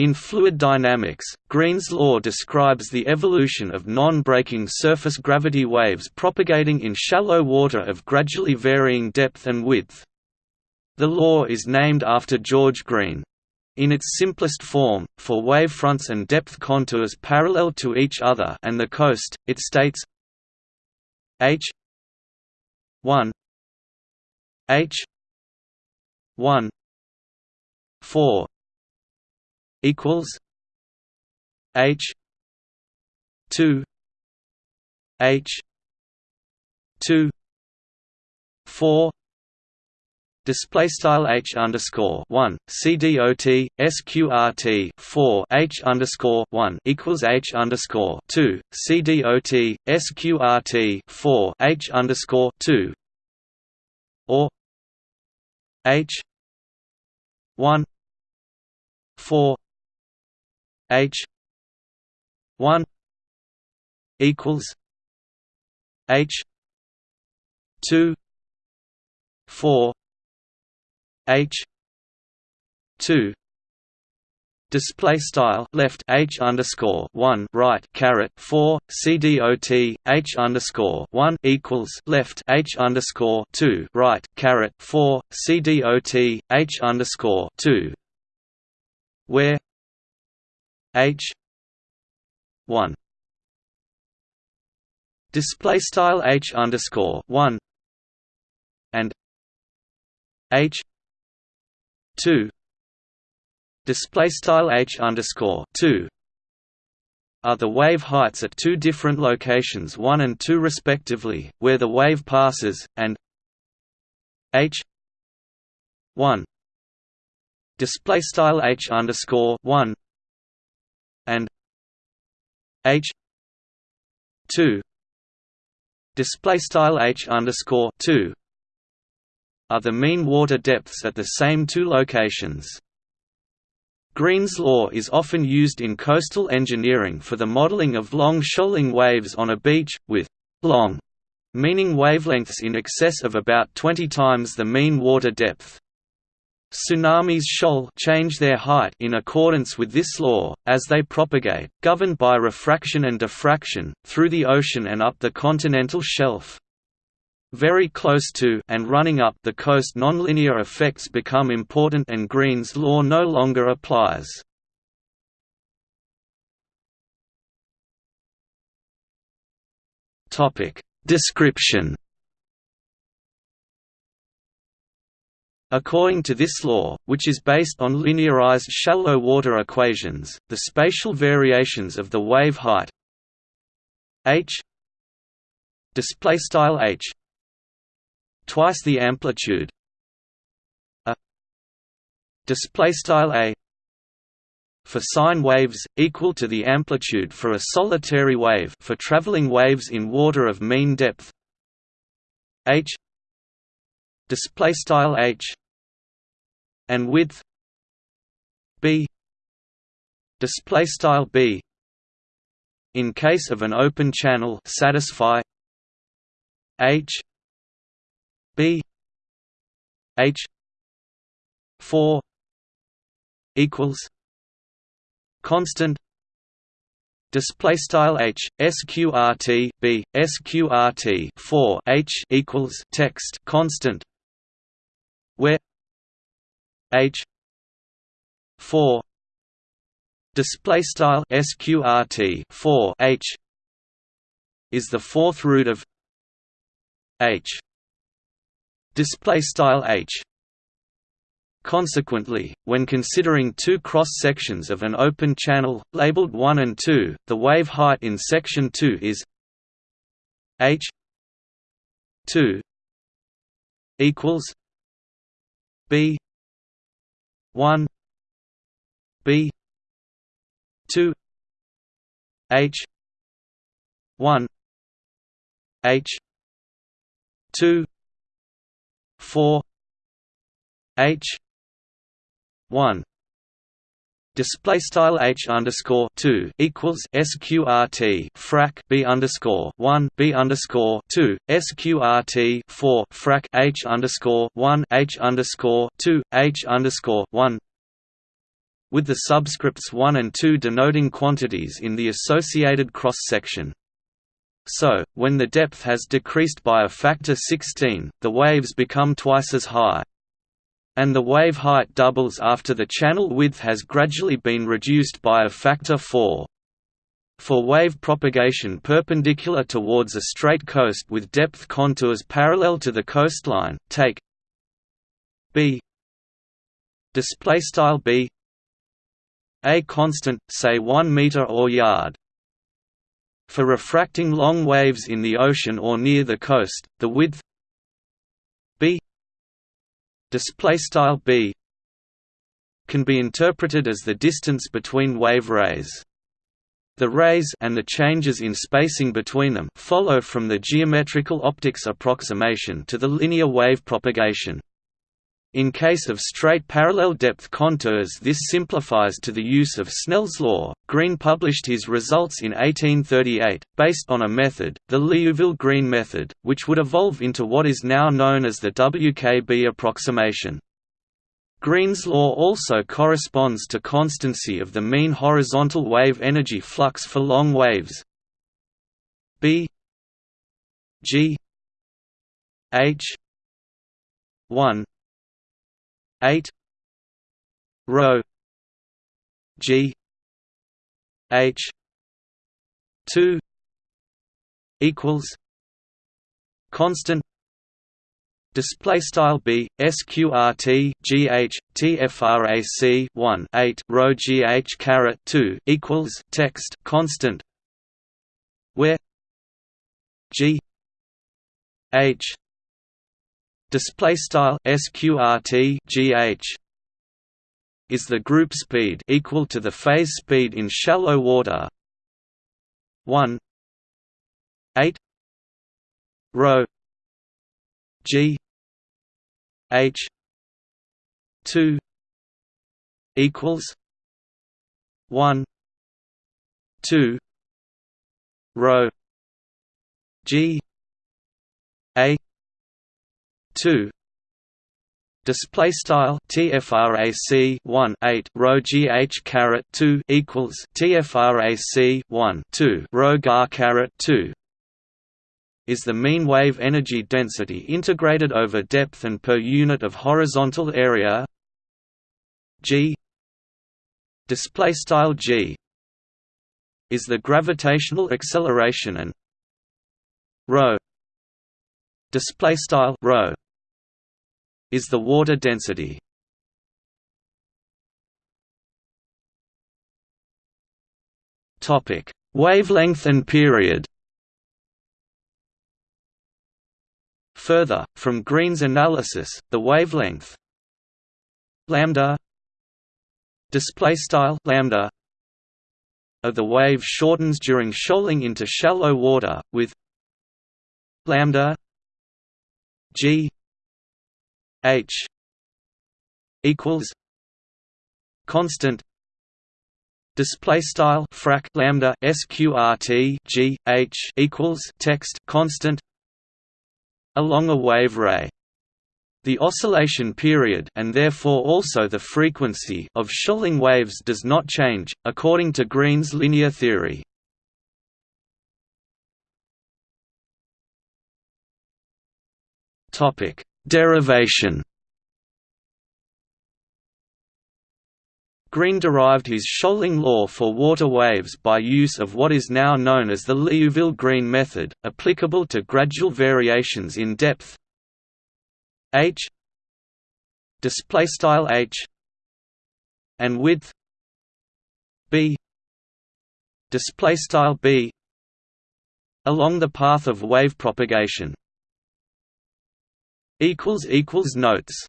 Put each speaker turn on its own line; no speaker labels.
In fluid dynamics, Green's law describes the evolution of non-breaking surface gravity waves propagating in shallow water of gradually varying depth and width. The law is named after George Green. In its simplest form, for wavefronts and depth contours parallel to each other and the coast, it states h 1 h 1 4 equals H two H two four Display style h underscore one cdot sqrt four h underscore one equals h underscore two cdot sqrt four h underscore two or h one four H one equals H two four H two Display style left H underscore one right caret four C D O T H underscore one equals left H underscore two right caret four C D O T H underscore two where H. one. Display style H underscore one. And H two. Display style H underscore two. Are the wave heights at two different locations 1 and 2 respectively, where the wave passes, and h 1 display style h underscore 1 and h 2 display style h underscore 2 are the mean water depths at the same two locations. Green's law is often used in coastal engineering for the modeling of long shoaling waves on a beach, with long meaning wavelengths in excess of about 20 times the mean water depth. Tsunamis shoal change their height in accordance with this law, as they propagate, governed by refraction and diffraction, through the ocean and up the continental shelf. Very close to and running up the coast nonlinear effects become important and Green's law no longer applies. Description According to this law, which is based on linearized shallow water equations, the spatial variations of the wave height h display style h twice the amplitude a display style a for sine waves equal to the amplitude for a solitary wave for traveling waves in water of mean depth h display style h and width b display style b in case of an open channel satisfy h b h 4 equals constant display style h sqrt b sqrt 4 h equals text constant where h 4 display style sqrt 4 h is the fourth root of h display style h. Consequently, when considering two cross-sections of an open channel, labeled 1 and 2, the wave height in section 2 is h 2 equals b 1 b 2 h 1 h 2 4 h 1 display style h underscore two equals sqrt frac b underscore one b underscore two sqrt four frac h underscore one h underscore two h underscore one with the subscripts 1 and 2 denoting quantities in the associated cross-section. So, when the depth has decreased by a factor 16, the waves become twice as high. And the wave height doubles after the channel width has gradually been reduced by a factor 4. For wave propagation perpendicular towards a straight coast with depth contours parallel to the coastline, take b display style b a constant, say 1 meter or yard. For refracting long waves in the ocean or near the coast, the width display style b can be interpreted as the distance between wave rays. The rays and the changes in spacing between them follow from the geometrical optics approximation to the linear wave propagation. In case of straight parallel depth contours this simplifies to the use of Snell's law. Green published his results in 1838, based on a method, the Liouville-Green method, which would evolve into what is now known as the WKB approximation. Green's law also corresponds to constancy of the mean horizontal wave energy flux for long waves B G H 1 8 rho G H 2 equals constant Display style b sqrt gh tfrac 1 8 rho gh caret 2 equals text constant where g h display style sqrt gh is the group speed equal to the phase speed in shallow water. 1 8 rho. G. H. Two. Equals. One. Two. Rho. G. A two. Display style TFRAC one eight rho GH caret two equals TFRAC one two rho GAR caret two is the mean wave energy density integrated over depth and per unit of horizontal area. G. Display style g is the gravitational acceleration and rho display style rho is the water density. Topic. Wavelength and period. Further, from Green's analysis, the wavelength lambda display style lambda of the wave shortens during shoaling into shallow water with lambda g h equals constant display style frac lambda sqrt g h equals text constant along a wave ray. The oscillation period and therefore also the frequency of shoaling waves does not change, according to Green's linear theory. Derivation. Green derived his shoaling law for water waves by use of what is now known as the Liouville-Green method, applicable to gradual variations in depth. H. Display style h. And width. B. Display style b. Along the path of wave propagation. Notes